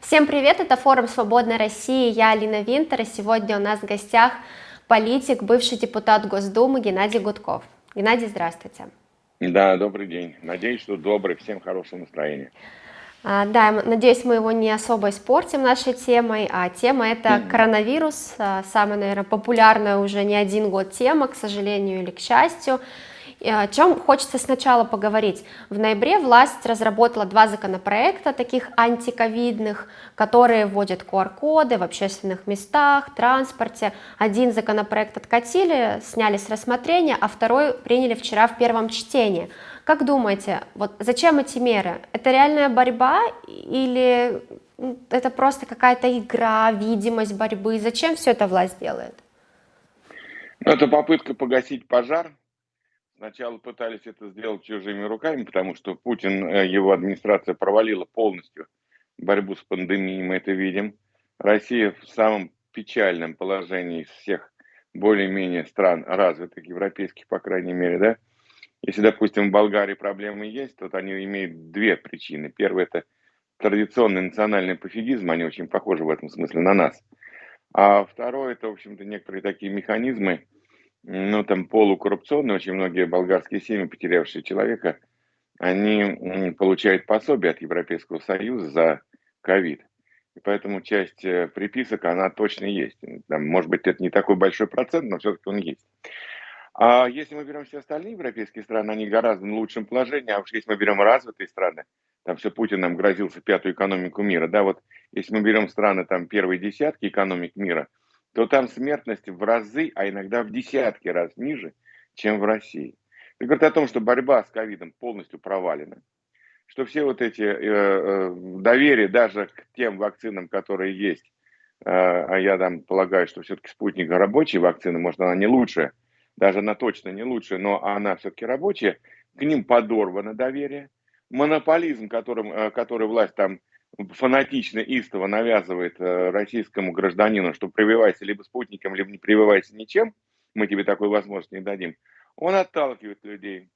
Всем привет, это форум «Свободной России», я Алина Винтер, и сегодня у нас в гостях политик, бывший депутат Госдумы Геннадий Гудков. Геннадий, здравствуйте. Да, добрый день. Надеюсь, что добрый, всем хорошего настроения. А, да, надеюсь, мы его не особо испортим нашей темой, а тема это коронавирус, а, самая, наверное, популярная уже не один год тема, к сожалению или к счастью. О чем хочется сначала поговорить. В ноябре власть разработала два законопроекта, таких антиковидных, которые вводят QR-коды в общественных местах, транспорте. Один законопроект откатили, сняли с рассмотрения, а второй приняли вчера в первом чтении. Как думаете, вот зачем эти меры? Это реальная борьба или это просто какая-то игра, видимость борьбы? Зачем все это власть делает? Ну, это попытка погасить пожар, Сначала пытались это сделать чужими руками, потому что Путин, э, его администрация провалила полностью борьбу с пандемией, мы это видим. Россия в самом печальном положении из всех более-менее стран развитых, европейских, по крайней мере, да. Если, допустим, в Болгарии проблемы есть, то они имеют две причины. Первое – это традиционный национальный пофигизм, они очень похожи в этом смысле на нас. А второе – это, в общем-то, некоторые такие механизмы, ну, там полукоррупционные, очень многие болгарские семьи, потерявшие человека, они получают пособие от Европейского Союза за ковид. И поэтому часть э, приписок, она точно есть. Там, может быть, это не такой большой процент, но все-таки он есть. А если мы берем все остальные европейские страны, они гораздо в лучшем положении, а уж если мы берем развитые страны, там все Путин нам грозился пятую экономику мира, да, вот если мы берем страны, там первые десятки экономик мира – то там смертность в разы, а иногда в десятки раз ниже, чем в России. Это говорит о том, что борьба с ковидом полностью провалена, что все вот эти э, э, доверия даже к тем вакцинам, которые есть, э, а я там полагаю, что все-таки спутник рабочая вакцина, может она не лучшая, даже она точно не лучшая, но она все-таки рабочая, к ним подорвано доверие. Монополизм, которым, э, который власть там фанатично, истово навязывает э, российскому гражданину, что прививайся либо спутником, либо не прививайся ничем, мы тебе такой возможности не дадим, он отталкивает людей.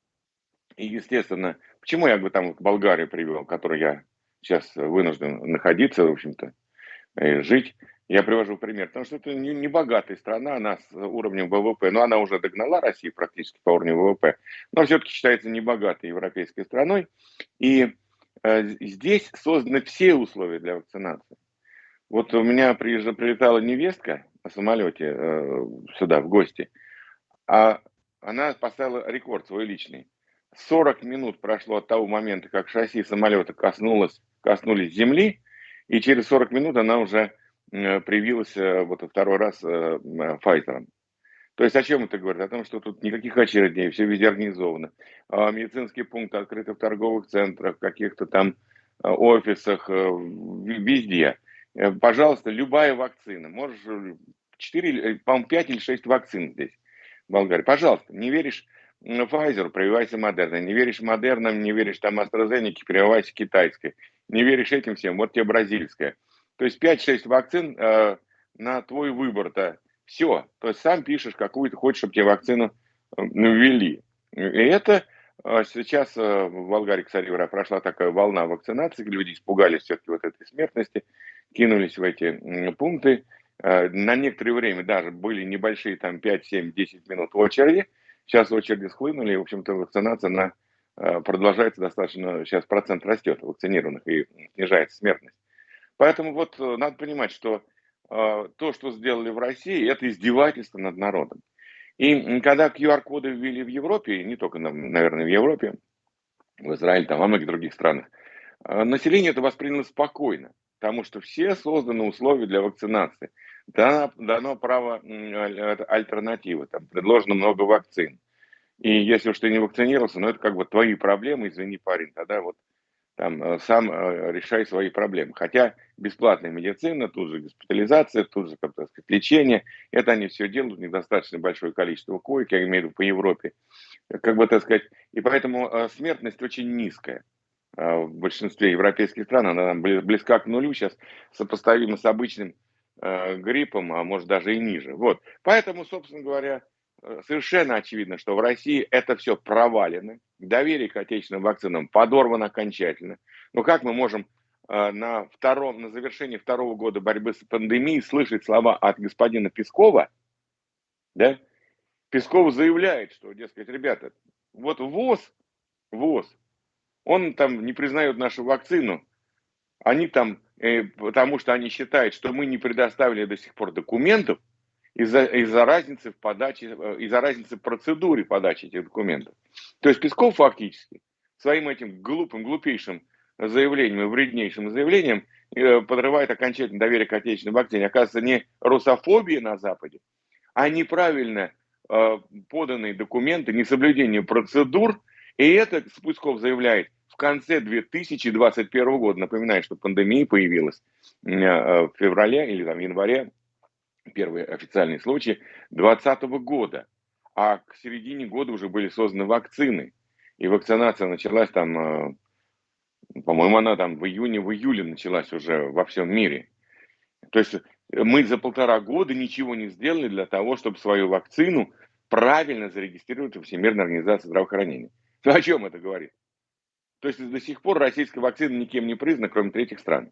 И, естественно, почему я бы там Болгарию привел, в которой я сейчас вынужден находиться, в общем-то, и жить, я привожу пример, потому что это не, богатая страна, она с уровнем ВВП, но она уже догнала Россию практически по уровню ВВП, но все-таки считается небогатой европейской страной. И Э, здесь созданы все условия для вакцинации. Вот у меня приезжала, прилетала невестка на самолете э, сюда, в гости, а она поставила рекорд свой личный. 40 минут прошло от того момента, как шасси самолета коснулось, коснулись земли, и через 40 минут она уже э, привилась э, вот второй раз э, Pfizer. То есть о чем это говорит? О том, что тут никаких очередей, все везде организовано. А медицинские пункты открыты в торговых центрах, каких-то там а, офисах, э, везде. Э, пожалуйста, любая вакцина. Можешь 4, э, по-моему, 5 или 6 вакцин здесь, в Болгарии. Пожалуйста, не веришь Pfizer, прививайся Модерна. Не веришь Модернам, не веришь там AstraZeneca, прививайся китайской. Не веришь этим всем, вот тебе бразильская. То есть 5-6 вакцин э, на твой выбор-то все. То есть сам пишешь, какую ты хочешь, чтобы тебе вакцину э, ввели. И это э, сейчас э, в Болгарии, кстати говоря, прошла такая волна вакцинации, люди испугались все-таки вот этой смертности, кинулись в эти пункты. На некоторое время даже были небольшие, там 5, 7, 10 минут очереди. Сейчас очереди схлынули, и, в общем-то, вакцинация на продолжается достаточно, сейчас процент растет вакцинированных и снижается смертность. Поэтому вот надо понимать, что то, что сделали в России, это издевательство над народом. И когда QR-коды ввели в Европе, не только, наверное, в Европе, в Израиле, там, во многих других странах, а, население это восприняло спокойно, потому что все созданы условия для вакцинации. Дано, дано право альтернативы, там предложено много вакцин. И если уж ты не вакцинировался, ну это как бы твои проблемы, извини, парень, тогда вот там, э, сам э, решай свои проблемы. Хотя бесплатная медицина, тут же госпитализация, тут же, как так сказать, лечение, это они все делают, недостаточно большое количество коек, я имею в виду по Европе. Как бы, так сказать, и поэтому э, смертность очень низкая в большинстве европейских стран, она близка к нулю, сейчас сопоставима с обычным гриппом, а может даже и ниже. Вот. Поэтому, собственно говоря, совершенно очевидно, что в России это все провалено, доверие к отечественным вакцинам подорвано окончательно. Но как мы можем э, на, втором, на завершении второго года борьбы с пандемией слышать слова от господина Пескова, да, Песков заявляет, что, дескать, ребята, вот ВОЗ, ВОЗ, он там не признает нашу вакцину, они там, э, потому что они считают, что мы не предоставили до сих пор документов из-за из разницы в подаче, э, из-за разницы в процедуре подачи этих документов. То есть Песков фактически своим этим глупым, глупейшим заявлением, вреднейшим заявлением э, подрывает окончательно доверие к отечественной вакцине. Оказывается, не русофобия на Западе, а неправильно э, поданные документы, несоблюдение процедур. И это Спусков заявляет в конце 2021 года. Напоминаю, что пандемия появилась э, в феврале или там, январе, первый официальный случай, 2020 года. А к середине года уже были созданы вакцины. И вакцинация началась там, по-моему, она там в июне, в июле началась уже во всем мире. То есть мы за полтора года ничего не сделали для того, чтобы свою вакцину правильно зарегистрировать в Всемирной организации здравоохранения. Ну, о чем это говорит? То есть до сих пор российская вакцина никем не признана, кроме третьих стран.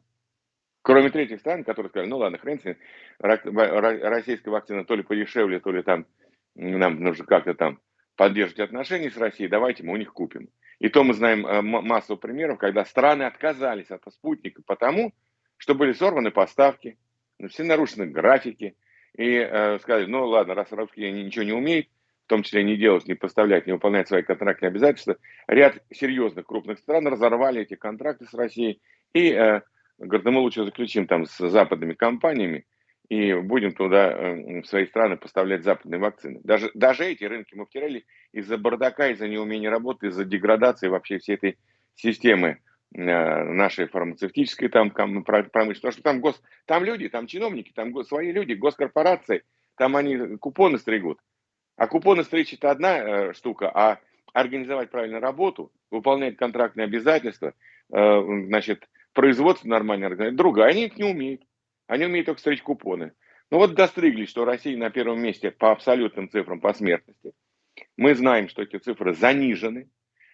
Кроме третьих стран, которые сказали, ну ладно, хрен с ним, российская вакцина то ли подешевле, то ли там нам нужно как-то там поддерживать отношения с Россией, давайте мы у них купим. И то мы знаем э, массу примеров, когда страны отказались от спутника потому, что были сорваны поставки, ну, все нарушены графики, и э, сказали, ну ладно, раз русские ничего не умеют, в том числе не делать, не поставлять, не выполнять свои контрактные обязательства, ряд серьезных крупных стран разорвали эти контракты с Россией. И э, говорят, ну мы лучше заключим там с западными компаниями и будем туда, э, в свои страны поставлять западные вакцины. Даже, даже эти рынки мы втирали из-за бардака, из-за неумения работы, из-за деградации вообще всей этой системы Э, нашей фармацевтической там промышленности, потому что там, гос, там люди, там чиновники, там свои люди, госкорпорации, там они купоны стригут. А купоны стричь это одна э, штука, а организовать правильно работу, выполнять контрактные обязательства, значит, производство нормально организовать, другая, они их не умеют. Они умеют только стричь купоны. Ну вот достригли, что Россия на первом месте по абсолютным цифрам по смертности. Мы знаем, что эти цифры занижены,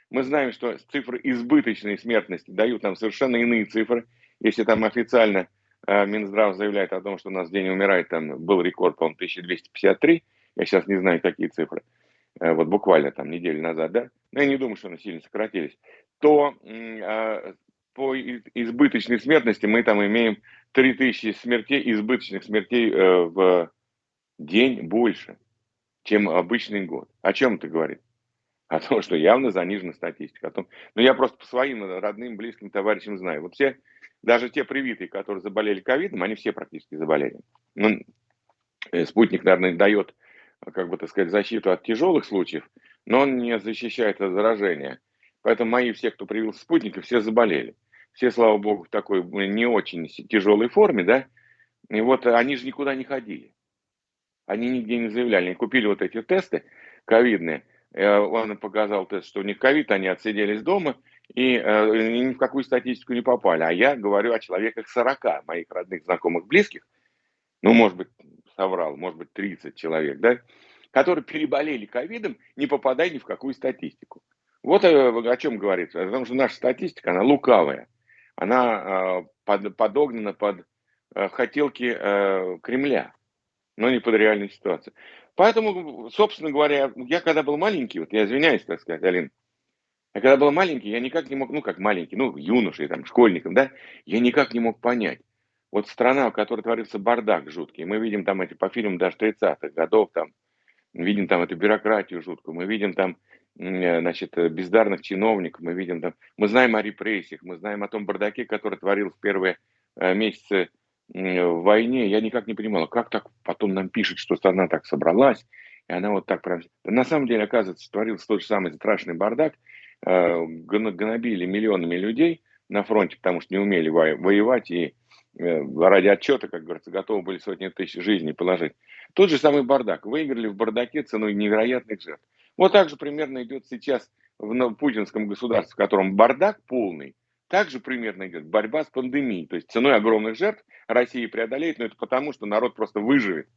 мы знаем, что цифры избыточной смертности дают нам совершенно иные цифры. Если там официально э, Минздрав заявляет о том, что у нас в день умирает, там был рекорд, по-моему, 1253, я сейчас не знаю, какие цифры, э, вот буквально там неделю назад, да, но я не думаю, что они сильно сократились, то э, по избыточной смертности мы там имеем 3000 смертей, избыточных смертей э, в день больше, чем обычный год. О чем это говорит? о том, что явно занижена статистика. О том, ну, я просто по своим родным, близким товарищам знаю. Вот все, даже те привитые, которые заболели ковидом, они все практически заболели. Ну, э, спутник, наверное, дает, как бы так сказать, защиту от тяжелых случаев, но он не защищает от заражения. Поэтому мои все, кто привился спутника, все заболели. Все, слава богу, в такой не очень тяжелой форме, да. И вот они же никуда не ходили. Они нигде не заявляли. Они купили вот эти тесты ковидные – Э, он показал тест, что у них ковид, они отсиделись дома и э, ни в какую статистику не попали. А я говорю о человеках 40, моих родных, знакомых, близких, ну, может быть, соврал, может быть, 30 человек, да, которые переболели ковидом, не попадая ни в какую статистику. Вот э, о чем говорится. Потому что наша статистика, она лукавая. Она под, подогнана под хотелки Кремля, но не под реальную ситуацию. Поэтому, собственно говоря, я когда был маленький, вот я извиняюсь, так сказать, Алин, я когда был маленький, я никак не мог, ну как маленький, ну юношей, там, школьником, да, я никак не мог понять. Вот страна, в которой творится бардак жуткий, мы видим там эти по фильмам даже 30-х годов, там, видим там эту бюрократию жуткую, мы видим там, э, значит, бездарных чиновников, мы видим там, мы знаем о репрессиях, мы знаем о том бардаке, который творил в первые э, месяцы в войне, я никак не понимала, как так потом нам пишут, что страна так собралась, и она вот так прям... На самом деле, оказывается, творился тот же самый страшный бардак, э, гнобили миллионами людей на фронте, потому что не умели воевать, и э, ради отчета, как говорится, готовы были сотни тысяч жизней положить. Тот же самый бардак. Выиграли в бардаке ценой невероятных жертв. Вот так же примерно идет сейчас в путинском государстве, в котором бардак полный, также примерно идет борьба с пандемией. То есть ценой огромных жертв Россия преодолеет, но это потому, что народ просто выживет,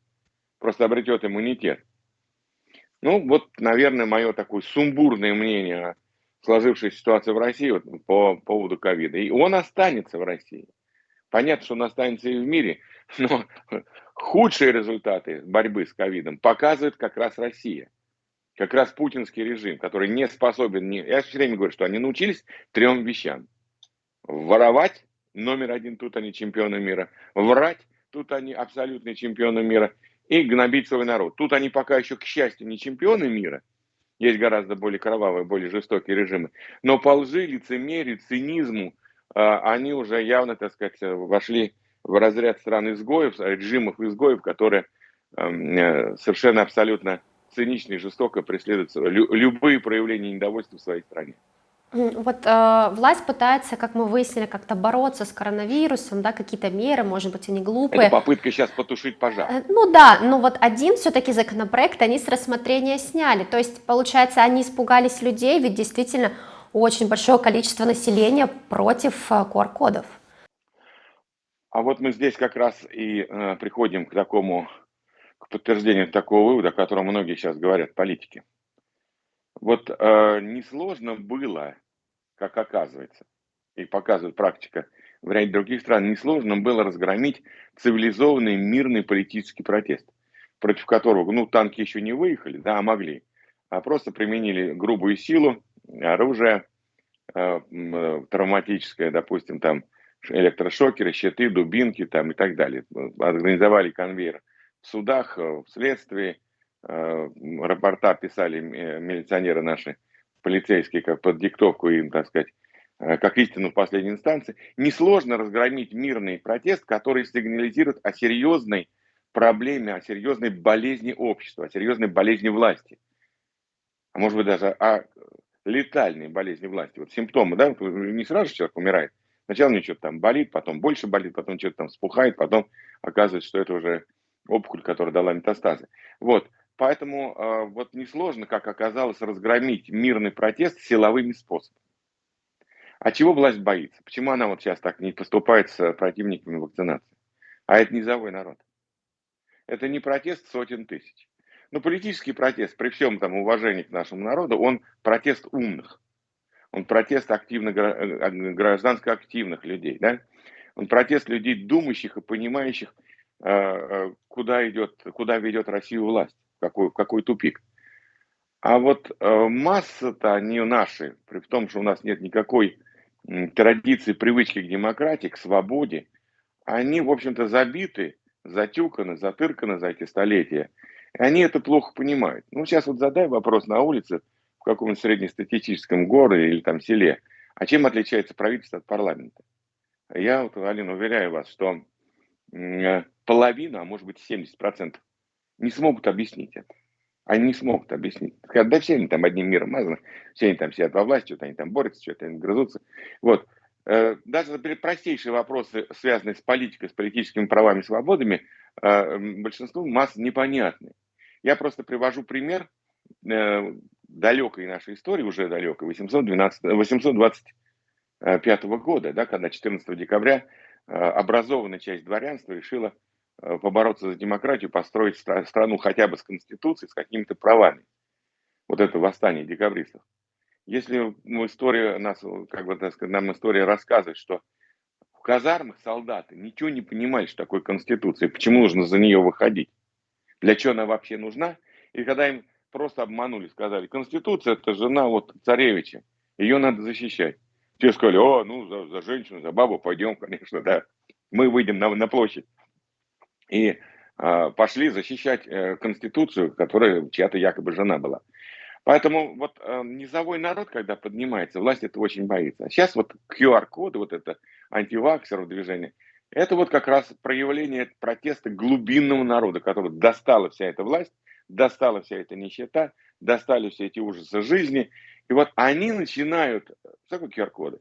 просто обретет иммунитет. Ну, вот, наверное, мое такое сумбурное мнение сложившейся ситуации в России вот, по поводу ковида. И он останется в России. Понятно, что он останется и в мире, но худшие результаты борьбы с ковидом показывает как раз Россия. Как раз путинский режим, который не способен... Не... Я все время говорю, что они научились трем вещам. Воровать, номер один, тут они чемпионы мира. Врать, тут они абсолютные чемпионы мира. И гнобить свой народ. Тут они пока еще, к счастью, не чемпионы мира. Есть гораздо более кровавые, более жестокие режимы. Но по лжи, лицемерию, цинизму а, они уже явно, так сказать, вошли в разряд стран изгоев, режимов изгоев, которые эм, э, совершенно абсолютно цинично и жестоко преследуют любые проявления недовольства в своей стране. Вот э, власть пытается, как мы выяснили, как-то бороться с коронавирусом, да, какие-то меры, может быть, они глупые. Это попытка сейчас потушить пожар. Э, ну да, но вот один все-таки законопроект они с рассмотрения сняли. То есть, получается, они испугались людей, ведь действительно очень большое количество населения против э, QR-кодов. А вот мы здесь как раз и э, приходим к такому, к подтверждению такого вывода, о котором многие сейчас говорят, политики. Вот э, несложно было, как оказывается, и показывает практика в ряде других стран, несложно было разгромить цивилизованный мирный политический протест, против которого, ну, танки еще не выехали, да, а могли, а просто применили грубую силу, оружие э, э, травматическое, допустим, там, электрошокеры, щиты, дубинки там и так далее. Организовали конвейер в судах, э, в следствии, Э, рапорта писали милиционеры наши, полицейские, как под диктовку им, так сказать, э, как истину в последней инстанции, несложно разгромить мирный протест, который сигнализирует о серьезной проблеме, о серьезной болезни общества, о серьезной болезни власти. А может быть даже о летальной болезни власти. Вот симптомы, да, не сразу человек умирает. Сначала у него что-то там болит, потом больше болит, потом что-то там спухает, потом оказывается, что это уже опухоль, которая дала метастазы. Вот. Поэтому э, вот несложно, как оказалось, разгромить мирный протест силовыми способами. А чего власть боится? Почему она вот сейчас так не поступает с противниками вакцинации? А это низовой народ. Это не протест сотен тысяч. Но политический протест, при всем там уважении к нашему народу, он протест умных. Он протест активно, э, гражданско активных людей. Да? Он протест людей, думающих и понимающих, э, куда, идет, куда ведет Россию власть какой, какой тупик. А вот э, масса-то не наши, при том, что у нас нет никакой э, традиции, привычки к демократии, к свободе, они, в общем-то, забиты, затюканы, затырканы за эти столетия. И они это плохо понимают. Ну, сейчас вот задай вопрос на улице, в каком-нибудь среднестатистическом городе или там селе, а чем отличается правительство от парламента? Я, вот, Алина, уверяю вас, что э, половина, а может быть 70% не смогут объяснить это. Они не смогут объяснить. Да все они там одним миром мазаны, все они там сидят во власти, что-то они там борются, что-то они грызутся. Вот. Э, даже простейшие вопросы, связанные с политикой, с политическими правами и свободами, э, большинству масс непонятны. Я просто привожу пример э, далекой нашей истории, уже далекой, 812, 825 года, да, когда 14 декабря образованная часть дворянства решила Э, побороться за демократию, построить страну хотя бы с конституцией, с какими-то правами. Вот это восстание декабристов. Если история нас, как бы так сказать, нам история рассказывает, что в казармах солдаты ничего не понимали, что такое конституция, почему нужно за нее выходить, для чего она вообще нужна, и когда им просто обманули, сказали, конституция это жена вот царевича, ее надо защищать. Те сказали, о, ну за, за женщину, за бабу пойдем, конечно, да, мы выйдем на, на площадь и э, пошли защищать э, Конституцию, которая чья-то якобы жена была. Поэтому вот э, низовой народ, когда поднимается, власть это очень боится. Сейчас вот QR-коды, вот это антиваксеров движение, это вот как раз проявление протеста глубинного народа, который достала вся эта власть, достала вся эта нищета, достали все эти ужасы жизни. И вот они начинают, что такое QR-коды?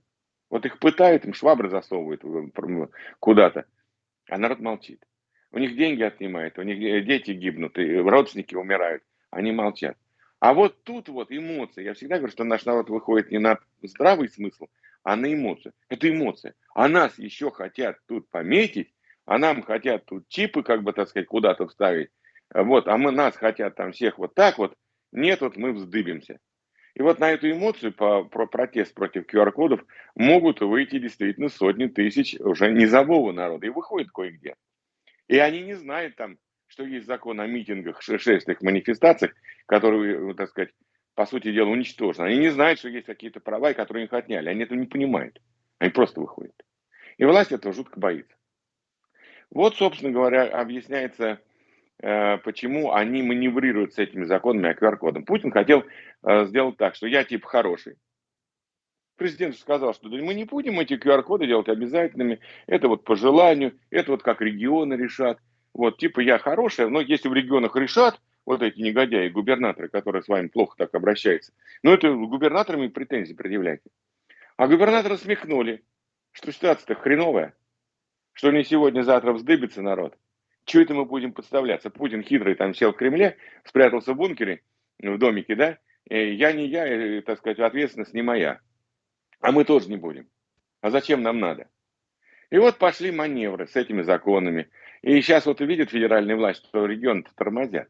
Вот их пытают, им швабры засовывают куда-то, а народ молчит. У них деньги отнимают, у них дети гибнут, и родственники умирают, они молчат. А вот тут вот эмоции. Я всегда говорю, что наш народ выходит не на здравый смысл, а на эмоции. Это эмоции. А нас еще хотят тут пометить, а нам хотят тут чипы, как бы, так сказать, куда-то вставить. Вот, а мы нас хотят там всех вот так вот. Нет, вот мы вздыбимся. И вот на эту эмоцию, по, про протест против QR-кодов, могут выйти действительно сотни тысяч уже низового народа. И выходит кое-где. И они не знают там, что есть закон о митингах, шествиях, манифестациях, которые, так сказать, по сути дела, уничтожены. Они не знают, что есть какие-то права, которые их отняли. Они этого не понимают. Они просто выходят. И власть этого жутко боится. Вот, собственно говоря, объясняется, э, почему они маневрируют с этими законами о QR-кодах. Путин хотел э, сделать так, что я типа хороший. Президент сказал, что мы не будем эти QR-коды делать обязательными. Это вот по желанию, это вот как регионы решат. Вот, типа я хороший, но если в регионах решат, вот эти негодяи, губернаторы, которые с вами плохо так обращаются, ну это губернаторами претензии предъявляйте. А губернаторы смехнули, что ситуация-то хреновая, что не сегодня-завтра вздыбится народ. Чего это мы будем подставляться? Путин хитрый там сел в Кремле, спрятался в бункере, в домике, да? И я не я, и, так сказать, ответственность не моя. А мы тоже не будем. А зачем нам надо? И вот пошли маневры с этими законами. И сейчас вот увидят федеральные власти, что регионы тормозят.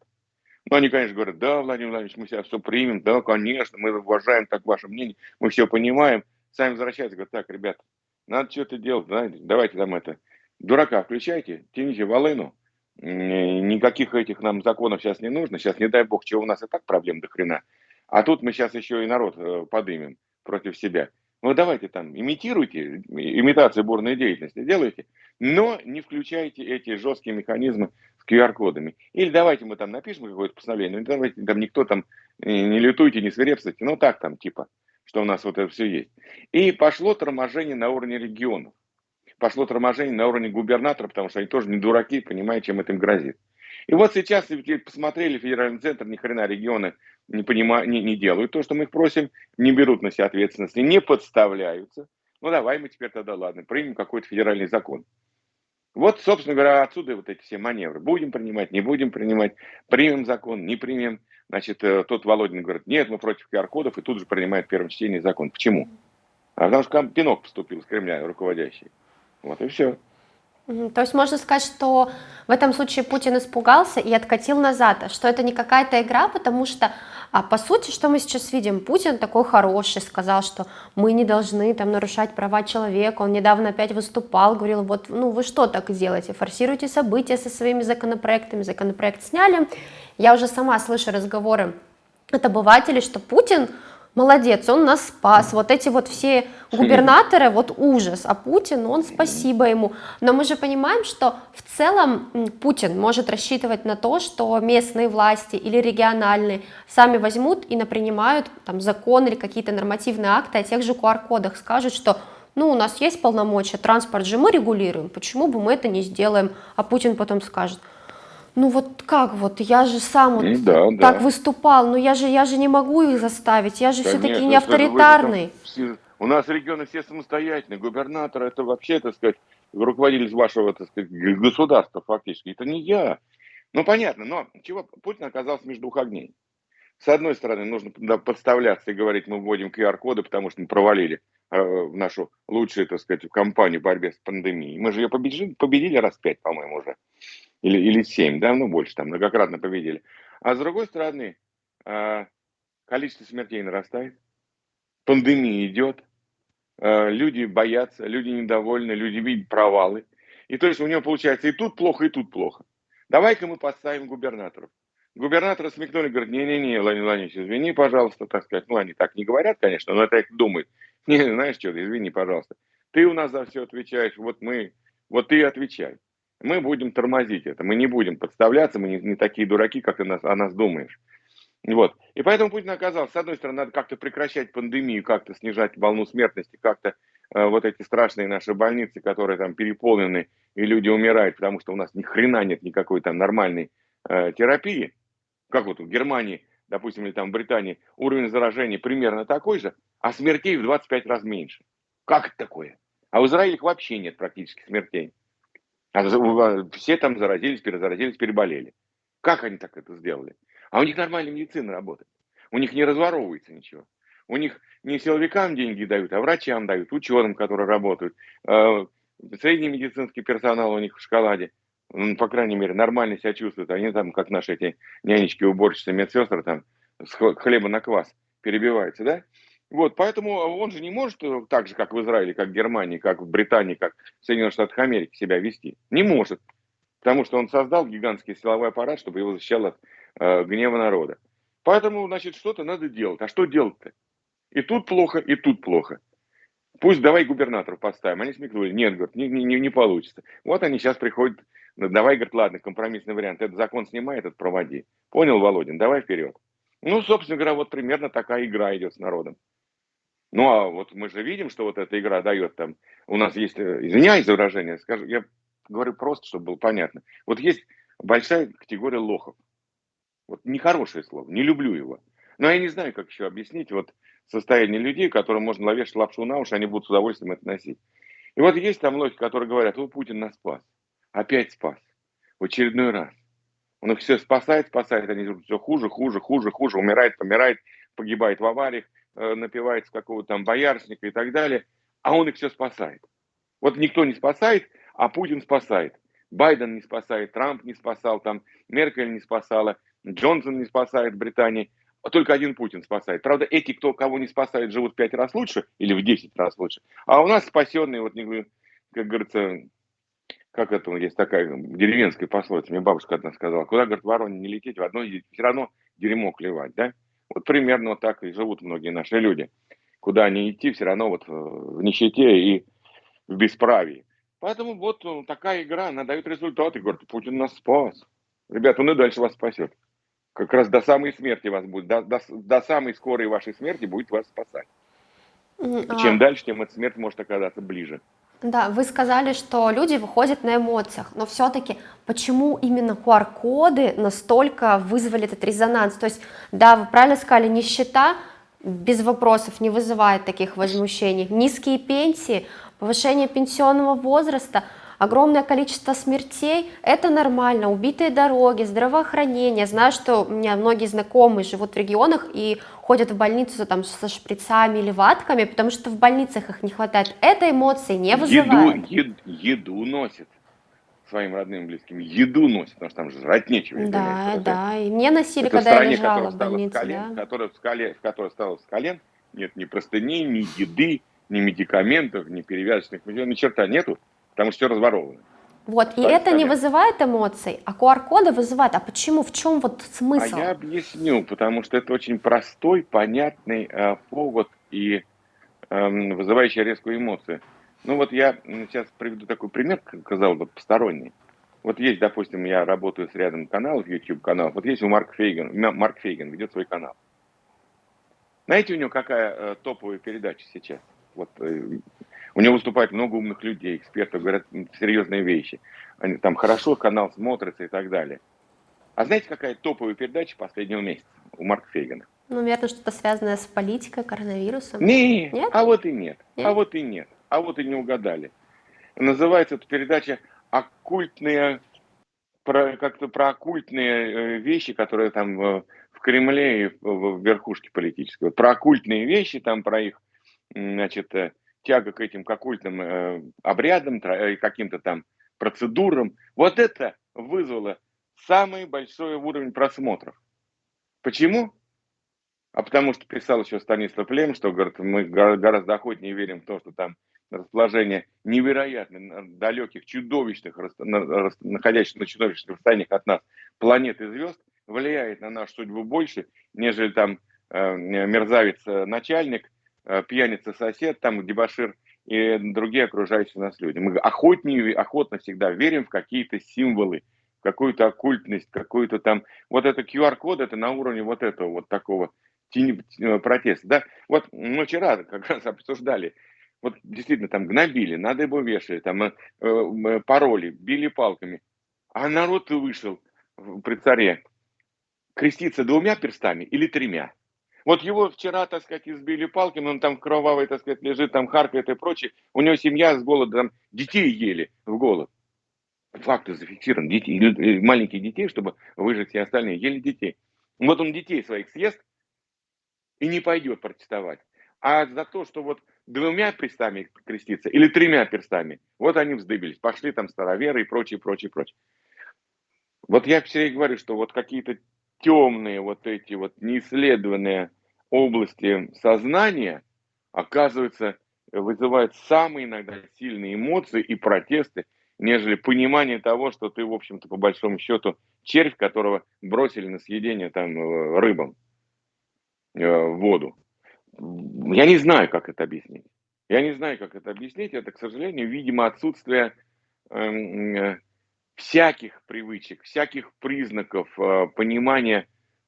Ну, они, конечно, говорят, да, Владимир Владимирович, мы сейчас все примем, да, конечно, мы уважаем так ваше мнение, мы все понимаем. Сами возвращаются, говорят, так, ребята, надо что-то делать, давайте там это, дурака включайте, тяните волыну, никаких этих нам законов сейчас не нужно, сейчас, не дай бог, чего у нас и так проблем до хрена, а тут мы сейчас еще и народ э, подымем против себя. Ну, давайте там, имитируйте, имитацию бурной деятельности делайте, но не включайте эти жесткие механизмы с QR-кодами. Или давайте мы там напишем какое-то постановление, ну, давайте там никто там не лютуйте, не свирепствуйте, ну, так там, типа, что у нас вот это все есть. И пошло торможение на уровне регионов. Пошло торможение на уровне губернатора, потому что они тоже не дураки, понимают, чем это им грозит. И вот сейчас, посмотрели, федеральный центр, ни хрена регионы не, понимают, не, не делают то, что мы их просим, не берут на себя ответственности, не подставляются. Ну давай мы теперь тогда, ладно, примем какой-то федеральный закон. Вот, собственно говоря, отсюда вот эти все маневры. Будем принимать, не будем принимать, примем закон, не примем. Значит, э, тот Володин говорит, нет, мы против QR-кодов, и тут же принимает первое чтение закон. Почему? А потому что пинок поступил с Кремля руководящий. Вот и все. То есть можно сказать, что в этом случае Путин испугался и откатил назад, что это не какая-то игра, потому что, а, по сути, что мы сейчас видим, Путин такой хороший, сказал, что мы не должны там нарушать права человека, он недавно опять выступал, говорил, вот, ну вы что так делаете, форсируете события со своими законопроектами, законопроект сняли, я уже сама слышу разговоры от обывателей, что Путин молодец, он нас спас, вот эти вот все губернаторы, вот ужас, а Путин, он спасибо ему. Но мы же понимаем, что в целом Путин может рассчитывать на то, что местные власти или региональные сами возьмут и напринимают там закон или какие-то нормативные акты о тех же QR-кодах, скажут, что ну, у нас есть полномочия, транспорт же мы регулируем, почему бы мы это не сделаем, а Путин потом скажет, ну вот как вот, я же сам вот да, так да. выступал, но я же, я же не могу их заставить, я же все-таки не авторитарный. Все, у нас регионы все самостоятельные, губернатор это вообще, так сказать, руководитель вашего, так сказать, государства фактически, это не я. Ну понятно, но чего Путин оказался между двух огней. С одной стороны, нужно подставляться и говорить, мы вводим QR-коды, потому что мы провалили э, нашу лучшую, так сказать, кампанию борьбы с пандемией. Мы же ее победили, победили раз пять, по-моему, уже или, или 7, да, ну больше, там многократно победили. А с другой стороны, а, количество смертей нарастает, пандемия идет, а, люди боятся, люди недовольны, люди видят провалы. И то есть у него получается и тут плохо, и тут плохо. Давай-ка мы поставим губернаторов. Губернаторы смекнули, говорят, не-не-не, Владимир Владимирович, извини, пожалуйста, так сказать. Ну, они так не говорят, конечно, но их думают. Не, знаешь что, извини, пожалуйста. Ты у нас за все отвечаешь, вот мы, вот ты отвечай мы будем тормозить это, мы не будем подставляться, мы не, не такие дураки, как ты нас, о нас думаешь. Вот. И поэтому Путин оказался, с одной стороны, надо как-то прекращать пандемию, как-то снижать волну смертности, как-то э, вот эти страшные наши больницы, которые там переполнены, и люди умирают, потому что у нас ни хрена нет никакой там нормальной э, терапии. Как вот в Германии, допустим, или там в Британии, уровень заражения примерно такой же, а смертей в 25 раз меньше. Как это такое? А в Израиле их вообще нет практически смертей. А все там заразились, перезаразились, переболели. Как они так это сделали? А у них нормальная медицина работает. У них не разворовывается ничего. У них не силовикам деньги дают, а врачам дают, ученым, которые работают. А, средний медицинский персонал у них в шоколаде. Ну, по крайней мере, нормально себя чувствуют. Они там, как наши эти нянечки, уборщицы, медсестры, там, с хлеба на квас перебивается, да? Вот, поэтому он же не может э, так же, как в Израиле, как в Германии, как в Британии, как в Соединенных Штатах Америки себя вести. Не может. Потому что он создал гигантский силовой аппарат, чтобы его защищал от э, гнева народа. Поэтому, значит, что-то надо делать. А что делать-то? И тут плохо, и тут плохо. Пусть давай губернаторов поставим. Они смекнули. Нет, говорят, не, не, не получится. Вот они сейчас приходят. Ну, давай, говорят, ладно, компромиссный вариант. Этот закон снимай, этот проводи. Понял, Володин? Давай вперед. Ну, собственно говоря, вот примерно такая игра идет с народом. Ну, а вот мы же видим, что вот эта игра дает там... У нас есть, э, извиняюсь за выражение, скажу, я говорю просто, чтобы было понятно. Вот есть большая категория лохов. Вот нехорошее слово, не люблю его. Но я не знаю, как еще объяснить вот состояние людей, которым можно ловить лапшу на уши, они будут с удовольствием это носить. И вот есть там лохи, которые говорят, вот Путин нас спас, опять спас, в очередной раз. Он их все спасает, спасает, они все хуже, хуже, хуже, хуже, умирает, помирает, погибает в авариях, напивается какого-то там боярышника и так далее, а он их все спасает. Вот никто не спасает, а Путин спасает. Байден не спасает, Трамп не спасал, там Меркель не спасала, Джонсон не спасает Британии, а только один Путин спасает. Правда, эти, кто кого не спасает, живут в пять раз лучше или в десять раз лучше. А у нас спасенные, вот, как говорится, как это есть такая деревенская пословица, мне бабушка одна сказала, куда, говорит, вороне не лететь, в одно все равно дерьмо клевать, да? Вот примерно вот так и живут многие наши люди. Куда они идти, все равно вот в нищете и в бесправии. Поэтому вот такая игра, она дает результаты. Говорит, Путин нас спас. Ребята, он и дальше вас спасет. Как раз до самой смерти вас будет, до, до, до самой скорой вашей смерти будет вас спасать. А... Чем дальше, тем эта смерть может оказаться ближе. Да, вы сказали, что люди выходят на эмоциях, но все-таки почему именно QR-коды настолько вызвали этот резонанс? То есть, да, вы правильно сказали, нищета без вопросов не вызывает таких возмущений. Низкие пенсии, повышение пенсионного возраста – огромное количество смертей, это нормально, убитые дороги, здравоохранение, знаю, что у меня многие знакомые живут в регионах и ходят в больницу там со шприцами или ватками, потому что в больницах их не хватает, это эмоции не вызывает. Еду, еду, еду носит своим родным близким, еду носит, потому что там же жрать нечего. Да, да, и мне носили, это когда стране, я лежала в больнице. В, колен, да. которая, в, скале, в которой стала с колен, нет ни простыней, ни еды, ни медикаментов, ни перевязочных, ни черта нету потому что все разворовано. Вот, и это не вызывает эмоций, а QR-коды вызывают. А почему? В чем вот смысл? А я объясню, потому что это очень простой, понятный э, повод и э, вызывающий резкую эмоцию. Ну вот я сейчас приведу такой пример, сказал бы, посторонний. Вот есть, допустим, я работаю с рядом каналов, YouTube каналов. Вот есть у Марка Фейгена, Марк Фейген ведет свой канал. Знаете, у него какая э, топовая передача сейчас? Вот э, у него выступает много умных людей, экспертов, говорят серьезные вещи. Они там хорошо канал смотрится и так далее. А знаете, какая топовая передача последнего месяца у Марка Фейгена? Ну, наверное, что-то связанное с политикой, коронавирусом. Не, нет? а вот и нет. нет. А вот и нет. А вот и не угадали. Называется эта передача «Оккультные...» про, как-то про оккультные э, вещи, которые там э, в Кремле и в верхушке политической. Про оккультные вещи, там про их, значит, э, тяга к этим к оккультным э, обрядам, э, каким-то там процедурам, вот это вызвало самый большой уровень просмотров. Почему? А потому что писал еще Станислав Лем, что говорит, мы гораздо охотнее верим в то, что там расположение невероятно далеких, чудовищных, находящихся на чудовищных расстояниях от нас планет и звезд, влияет на нашу судьбу больше, нежели там э, мерзавец-начальник, Э, пьяница сосед, там дебашир и другие окружающие нас люди. Мы охотнее, охотно всегда верим в какие-то символы, в какую-то оккультность, какую-то там... Вот это QR-код, это на уровне вот этого вот такого э, протеста. Да? Вот мы вчера как раз обсуждали, вот действительно там гнобили, надо его вешали, там э, пароли, били палками. А народ вышел при царе креститься двумя перстами или тремя. Вот его вчера, так сказать, избили палками, он там кровавый, так сказать, лежит, там харкает и прочее. У него семья с голода, там детей ели в голод. Факты зафиксированы. Детей, э, маленьких детей, чтобы выжить все остальные, ели детей. Вот он детей своих съест и не пойдет протестовать. А за то, что вот двумя перстами креститься или тремя перстами, вот они вздыбились, пошли там староверы и прочее, прочее, прочее. Вот я все говорю, что вот какие-то темные вот эти вот неисследованные области сознания, оказывается, вызывает самые иногда сильные эмоции и протесты, нежели понимание того, что ты, в общем-то, по большому счету, червь, которого бросили на съедение там э, рыбам э, в воду. Я не знаю, как это объяснить. Я не знаю, как это объяснить. Это, к сожалению, видимо, отсутствие эм, э, всяких привычек, всяких признаков э, понимания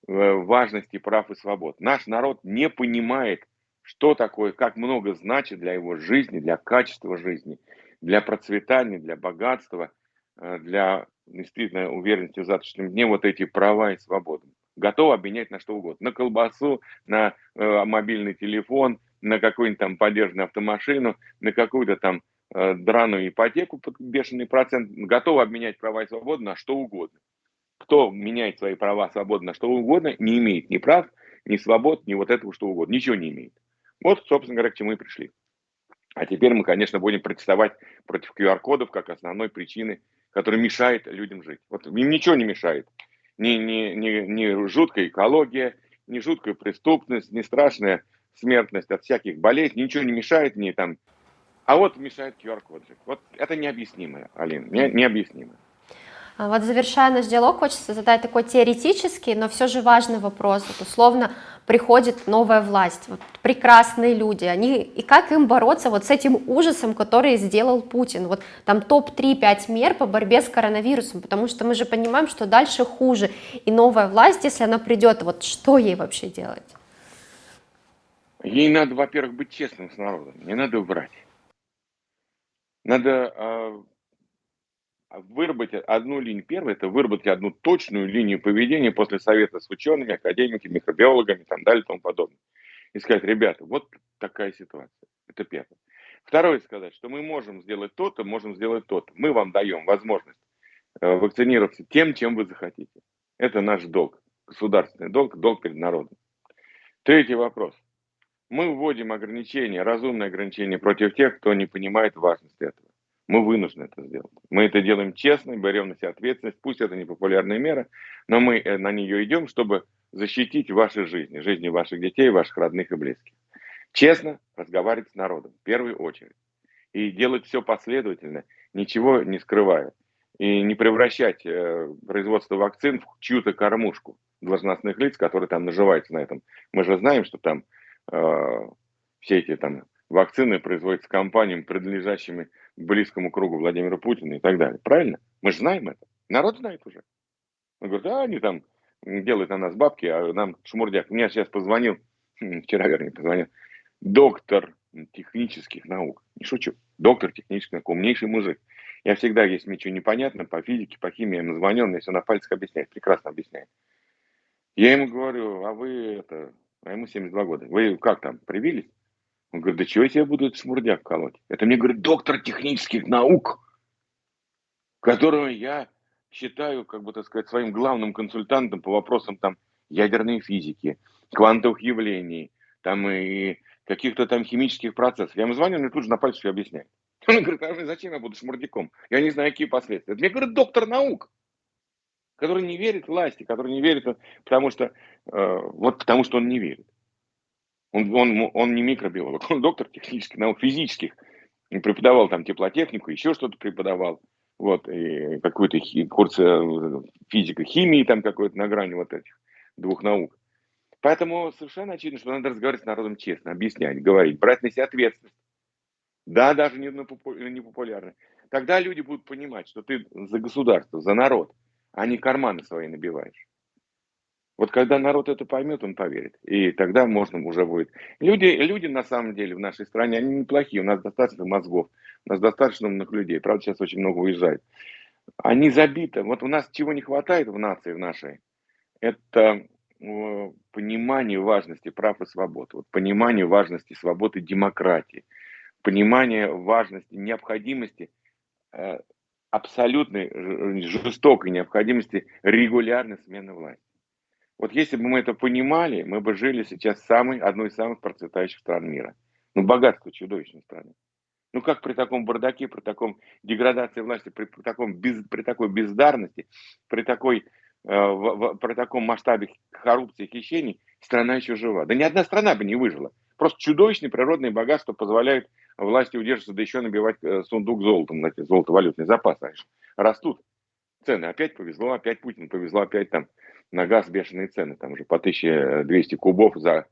э, важности прав и свобод. Наш народ не понимает, что такое, как много значит для его жизни, для качества жизни, для процветания, для богатства, э, для действительно уверенности в завтрашнем дне вот эти права и свободы. Готов обменять на что угодно. На колбасу, на э, мобильный телефон, на какую-нибудь там подержанную автомашину, на какую-то там драную ипотеку под бешеный процент. Готов обменять права и свободы на что угодно. Кто меняет свои права свободы на что угодно, не имеет ни прав, ни свобод, ни вот этого что угодно. Ничего не имеет. Вот, собственно говоря, к чему и пришли. А теперь мы, конечно, будем протестовать против QR-кодов как основной причины, которая мешает людям жить. Вот им ничего не мешает. Ни, ни, ни, ни жуткая экология, ни жуткая преступность, ни страшная смертность от всяких болезней, ничего не мешает ни там. А вот мешает QR-код. Вот это необъяснимо, Алин, не, необъяснимо. А вот завершая наш диалог, хочется задать такой теоретический, но все же важный вопрос. Вот условно приходит новая власть, вот прекрасные люди, они, и как им бороться вот с этим ужасом, который сделал Путин? Вот там топ-3-5 мер по борьбе с коронавирусом, потому что мы же понимаем, что дальше хуже. И новая власть, если она придет, вот что ей вообще делать? Ей надо, во-первых, быть честным с народом, не надо врать. Надо э, выработать одну линию. Первое – это выработать одну точную линию поведения после совета с учеными, академиками, микробиологами и так далее и тому подобное. И сказать, ребята, вот такая ситуация. Это первое. Второе – сказать, что мы можем сделать то-то, можем сделать то-то. Мы вам даем возможность э, вакцинироваться тем, чем вы захотите. Это наш долг, государственный долг, долг перед народом. Третий вопрос. Мы вводим ограничения, разумные ограничения против тех, кто не понимает важность этого. Мы вынуждены это сделать. Мы это делаем честно, берем на себя ответственность. Пусть это не популярная мера, но мы э, на нее идем, чтобы защитить ваши жизни, жизни ваших детей, ваших родных и близких. Честно разговаривать с народом в первую очередь. И делать все последовательно, ничего не скрывая. И не превращать э, производство вакцин в чью-то кормушку должностных лиц, которые там наживаются на этом. Мы же знаем, что там все эти там вакцины производятся компаниями, принадлежащими близкому кругу Владимира Путина и так далее. Правильно? Мы же знаем это. Народ знает уже. Он говорит, а они там делают на нас бабки, а нам шмурдяк. Мне сейчас позвонил, вчера, вернее, позвонил, доктор технических наук. Не шучу. Доктор технических наук, умнейший мужик. Я всегда, если мне что непонятно, по физике, по химии, я ему звоню, он мне все на пальцах объясняет, прекрасно объясняет. Я ему говорю, а вы это, а ему 72 года, вы как там, привились? Он говорит, да чего я тебе буду этот шмурдяк колоть? Это мне, говорит, доктор технических наук, которого я считаю, как бы так сказать, своим главным консультантом по вопросам там ядерной физики, квантовых явлений, там и каких-то там химических процессов. Я ему звоню, он мне тут же на пальцах объясняет. Он говорит, а зачем я буду шмурдяком? Я не знаю, какие последствия. Это мне говорит доктор наук, который не верит власти, который не верит, потому что, э, вот потому что он не верит. Он, он, он не микробиолог, он доктор технических наук, физических. Преподавал там теплотехнику, еще что-то преподавал. Вот, и какой-то курс э, физика, химии там какой-то на грани вот этих двух наук. Поэтому совершенно очевидно, что надо разговаривать с народом честно, объяснять, говорить, брать на себя ответственность. Да, даже не популярно. Тогда люди будут понимать, что ты за государство, за народ, а не карманы свои набиваешь. Вот когда народ это поймет, он поверит. И тогда можно уже будет. Люди, люди на самом деле в нашей стране, они неплохие. У нас достаточно мозгов, у нас достаточно умных людей. Правда, сейчас очень много уезжает. Они забиты. Вот у нас чего не хватает в нации в нашей, это э, понимание важности прав и свобод, вот понимание важности свободы демократии, понимание важности, необходимости, э, абсолютной жестокой необходимости регулярной смены власти. Вот если бы мы это понимали, мы бы жили сейчас самой, одной из самых процветающих стран мира. Ну, богатство чудовищной страны. Ну, как при таком бардаке, при таком деградации власти, при, при, таком без, при такой бездарности, при, такой, э, в, в, при таком масштабе коррупции, хищений, страна еще жива. Да ни одна страна бы не выжила. Просто чудовищные природные богатства позволяют власти удерживаться, да еще набивать э, сундук золотом, знаете, золотовалютный запас. Растут цены. Опять повезло, опять Путин повезло, опять там на газ бешеные цены. Там уже по 1200 кубов за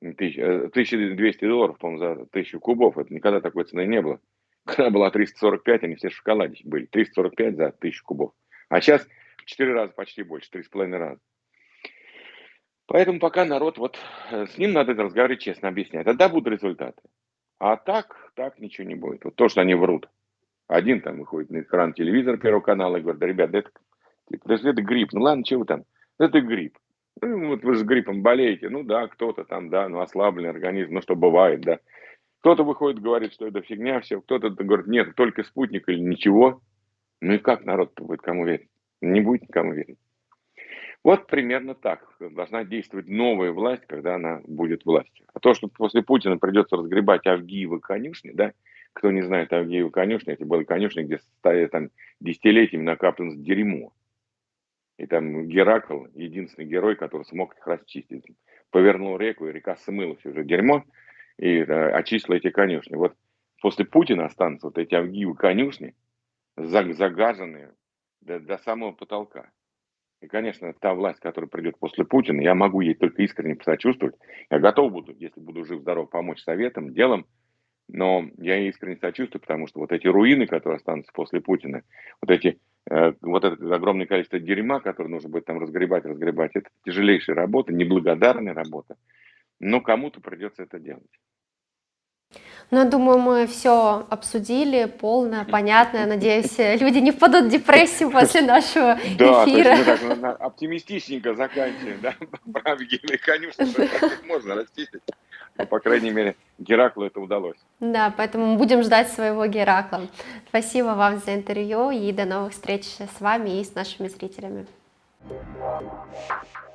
1200 э, долларов, по-моему, за 1000 кубов. Это никогда такой цены не было. Когда была 345, они все в шоколаде были. 345 за 1000 кубов. А сейчас в 4 раза почти больше, 3,5 раза. Поэтому пока народ, вот э, с ним надо разговаривать честно, объяснять. Тогда будут результаты. А так, так ничего не будет. Вот то, что они врут. Один там выходит на экран телевизора Первого канала и говорит, да, ребят, это, типа, это грипп. Ну ладно, чего там? Это грипп. Ну, вот вы с гриппом болеете. Ну да, кто-то там, да, ну ослабленный организм, ну что бывает, да. Кто-то выходит, говорит, что это фигня все, кто-то говорит, нет, только спутник или ничего. Ну и как народ будет кому верить? Не будет никому верить. Вот примерно так должна действовать новая власть, когда она будет властью. А то, что после Путина придется разгребать Авгиевы конюшни, да, кто не знает Авгиевы конюшни, это были конюшни, где стоят там десятилетиями накаплено дерьмо. И там Геракл, единственный герой, который смог их расчистить. Повернул реку, и река смыла все уже дерьмо и э, очистила эти конюшни. Вот после Путина останутся вот эти Авгиевы конюшни, загаженные до, до самого потолка. И, конечно, та власть, которая придет после Путина, я могу ей только искренне посочувствовать. Я готов буду, если буду жив-здоров, помочь советам, делом, но я искренне сочувствую, потому что вот эти руины, которые останутся после Путина, вот эти э, вот это огромное количество дерьма, которое нужно будет там разгребать, разгребать, это тяжелейшая работа, неблагодарная работа, но кому-то придется это делать. Ну, я думаю, мы все обсудили, полно, понятно. Я надеюсь, люди не впадут в депрессию после нашего да, эфира. Да, то есть мы так оптимистичненько заканчиваем, да, про Евгения Конюшина, можно расчистить. Но, по крайней мере, Гераклу это удалось. Да, поэтому будем ждать своего Геракла. Спасибо вам за интервью и до новых встреч с вами и с нашими зрителями. Thank you.